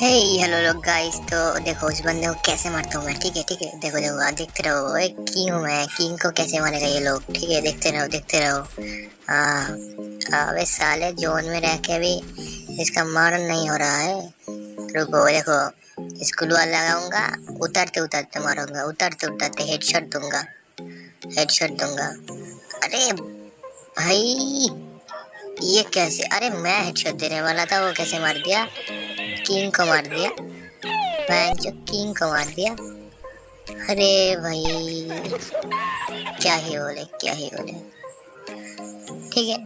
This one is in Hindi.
हे हेलो लोग गाइस तो देखो उस बंदे को कैसे मारता हूँ मैं? ठीक है ठीक है। देखो देखो आ, देखते रहो। एक किंग हूँ मैं। किंग को कैसे मारेगा ये लोग? ठीक है देखते रहो देखते रहो। हाँ अबे साले जोन में रह के भी इसका मारन नहीं हो रहा है। रुको देखो दुआ लगाऊँगा उतरते उतरते मारूँगा उतरते उतरते हेडशॉट दूँगा हेडशॉट दूँगा। अरे भाई ये कैसे? अरे मैं हेडशॉट देने वाला था वो कैसे मार दिया? किंग को मार दिया। बैंक जो किंग को मार दिया। अरे भाई, क्या ही बोले, क्या ही बोले। ठीक है।